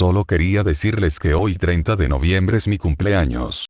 Solo quería decirles que hoy 30 de noviembre es mi cumpleaños.